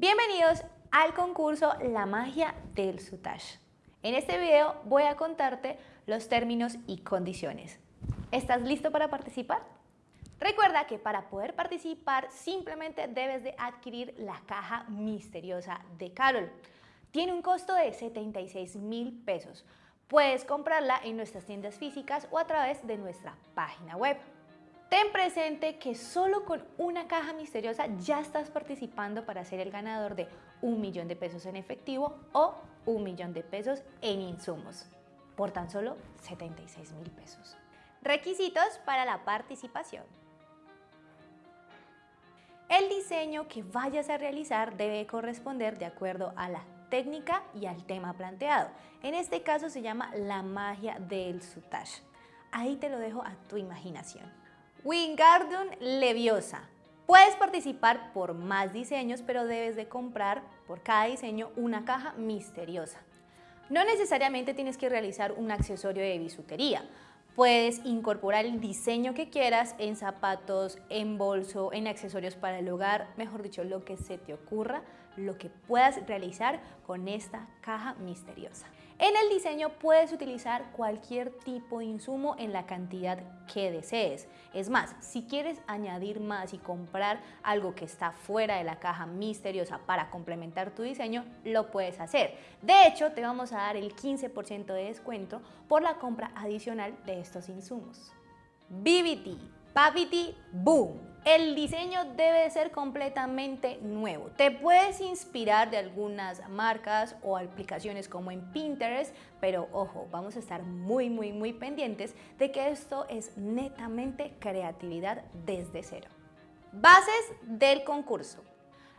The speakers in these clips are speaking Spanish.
Bienvenidos al concurso La magia del Sutash. En este video voy a contarte los términos y condiciones. ¿Estás listo para participar? Recuerda que para poder participar simplemente debes de adquirir la caja misteriosa de Carol. Tiene un costo de 76 mil pesos. Puedes comprarla en nuestras tiendas físicas o a través de nuestra página web. Ten presente que solo con una caja misteriosa ya estás participando para ser el ganador de un millón de pesos en efectivo o un millón de pesos en insumos por tan solo 76 mil pesos. Requisitos para la participación. El diseño que vayas a realizar debe corresponder de acuerdo a la técnica y al tema planteado. En este caso se llama la magia del sutage. Ahí te lo dejo a tu imaginación. Wingardium Leviosa. Puedes participar por más diseños, pero debes de comprar por cada diseño una caja misteriosa. No necesariamente tienes que realizar un accesorio de bisutería. Puedes incorporar el diseño que quieras en zapatos, en bolso, en accesorios para el hogar, mejor dicho, lo que se te ocurra, lo que puedas realizar con esta caja misteriosa. En el diseño puedes utilizar cualquier tipo de insumo en la cantidad que desees. Es más, si quieres añadir más y comprar algo que está fuera de la caja misteriosa para complementar tu diseño, lo puedes hacer. De hecho, te vamos a dar el 15% de descuento por la compra adicional de estos insumos. BBT, Papiti Boom. El diseño debe ser completamente nuevo. Te puedes inspirar de algunas marcas o aplicaciones como en Pinterest, pero ojo, vamos a estar muy, muy, muy pendientes de que esto es netamente creatividad desde cero. Bases del concurso.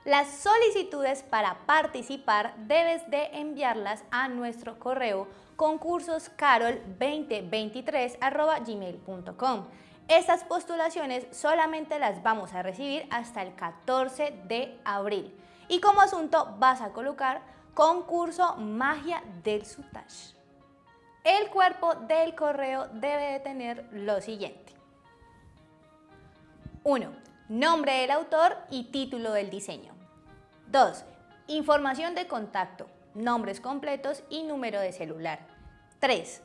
Las solicitudes para participar debes de enviarlas a nuestro correo concursoscarol2023.gmail.com estas postulaciones solamente las vamos a recibir hasta el 14 de abril. Y como asunto vas a colocar concurso magia del Sutash. El cuerpo del correo debe de tener lo siguiente. 1. Nombre del autor y título del diseño. 2. Información de contacto, nombres completos y número de celular. 3.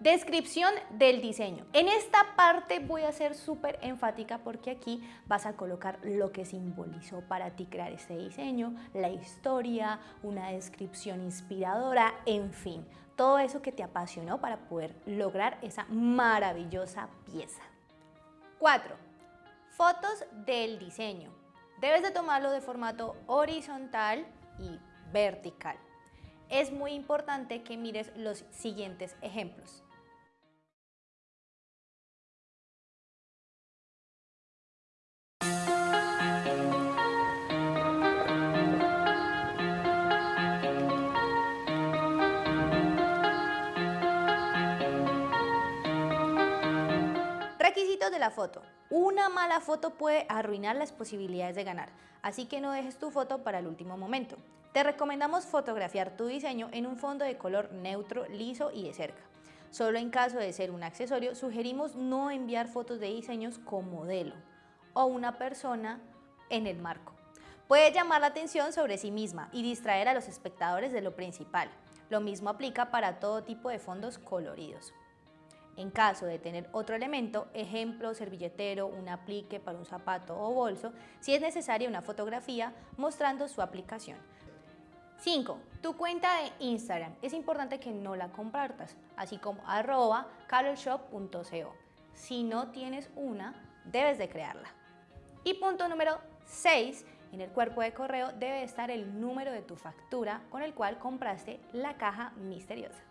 Descripción del diseño. En esta parte voy a ser súper enfática porque aquí vas a colocar lo que simbolizó para ti crear este diseño, la historia, una descripción inspiradora, en fin, todo eso que te apasionó para poder lograr esa maravillosa pieza. 4. Fotos del diseño. Debes de tomarlo de formato horizontal y vertical. Es muy importante que mires los siguientes ejemplos. Requisitos de la foto. Una mala foto puede arruinar las posibilidades de ganar, así que no dejes tu foto para el último momento. Te recomendamos fotografiar tu diseño en un fondo de color neutro, liso y de cerca. Solo en caso de ser un accesorio, sugerimos no enviar fotos de diseños con modelo o una persona en el marco. Puede llamar la atención sobre sí misma y distraer a los espectadores de lo principal. Lo mismo aplica para todo tipo de fondos coloridos. En caso de tener otro elemento, ejemplo, servilletero, un aplique para un zapato o bolso, si es necesaria una fotografía mostrando su aplicación. 5. Tu cuenta de Instagram. Es importante que no la compartas, así como arroba carolshop.co. Si no tienes una, debes de crearla. Y punto número 6. En el cuerpo de correo debe estar el número de tu factura con el cual compraste la caja misteriosa.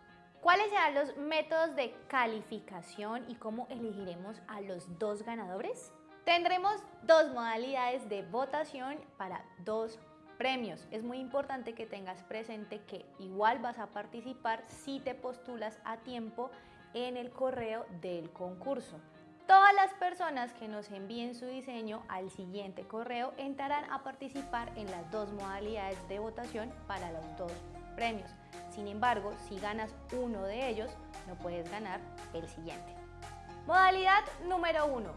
¿Cuáles serán los métodos de calificación y cómo elegiremos a los dos ganadores? Tendremos dos modalidades de votación para dos premios. Es muy importante que tengas presente que igual vas a participar si te postulas a tiempo en el correo del concurso. Todas las personas que nos envíen su diseño al siguiente correo entrarán a participar en las dos modalidades de votación para los dos premios. Sin embargo, si ganas uno de ellos, no puedes ganar el siguiente. Modalidad número uno.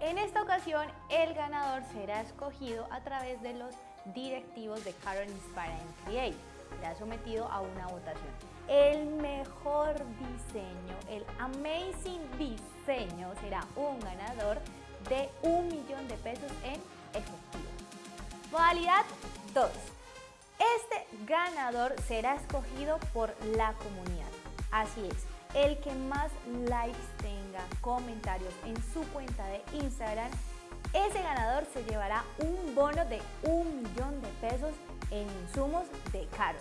En esta ocasión, el ganador será escogido a través de los directivos de Carol Inspire and Create. ha sometido a una votación. El mejor diseño, el amazing diseño, será un ganador de un millón de pesos en efectivo. Modalidad 2. Este ganador será escogido por la comunidad. Así es, el que más likes tenga, comentarios en su cuenta de Instagram, ese ganador se llevará un bono de un millón de pesos en insumos de Carol.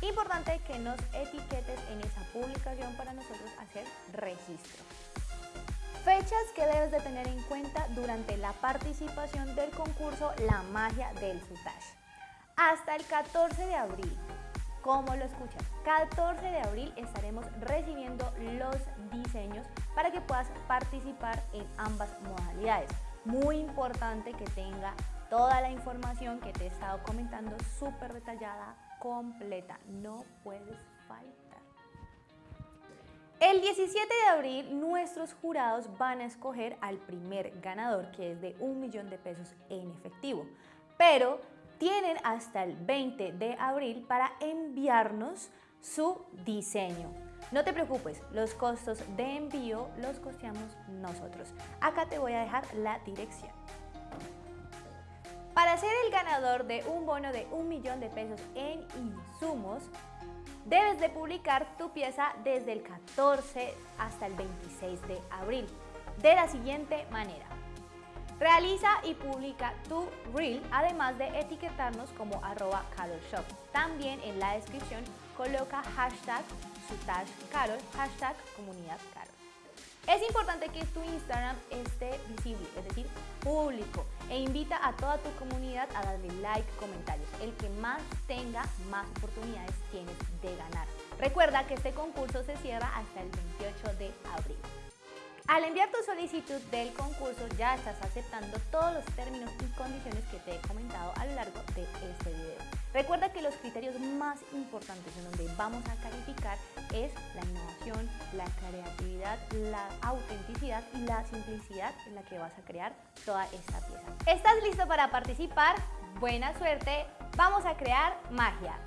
Importante que nos etiquetes en esa publicación para nosotros hacer registro. Fechas que debes de tener en cuenta durante la participación del concurso La Magia del Sutage. Hasta el 14 de abril, como lo escuchas, 14 de abril estaremos recibiendo los diseños para que puedas participar en ambas modalidades. Muy importante que tenga toda la información que te he estado comentando súper detallada, completa, no puedes faltar. El 17 de abril nuestros jurados van a escoger al primer ganador que es de un millón de pesos en efectivo. Pero tienen hasta el 20 de abril para enviarnos su diseño. No te preocupes, los costos de envío los costeamos nosotros. Acá te voy a dejar la dirección. Para ser el ganador de un bono de un millón de pesos en insumos, Debes de publicar tu pieza desde el 14 hasta el 26 de abril, de la siguiente manera. Realiza y publica tu reel, además de etiquetarnos como arroba carolshop. También en la descripción coloca hashtag carol, hashtag comunidad carol. Es importante que tu Instagram esté visible, es decir, público, e invita a toda tu comunidad a darle like, comentarios. El que más tenga, más oportunidades tienes de ganar. Recuerda que este concurso se cierra hasta el 28 de abril. Al enviar tu solicitud del concurso ya estás aceptando todos los términos y condiciones que te he comentado a lo largo de este video. Recuerda que los criterios más importantes en donde vamos a calificar es la innovación, la creatividad, la autenticidad y la simplicidad en la que vas a crear toda esta pieza. ¿Estás listo para participar? Buena suerte, vamos a crear magia.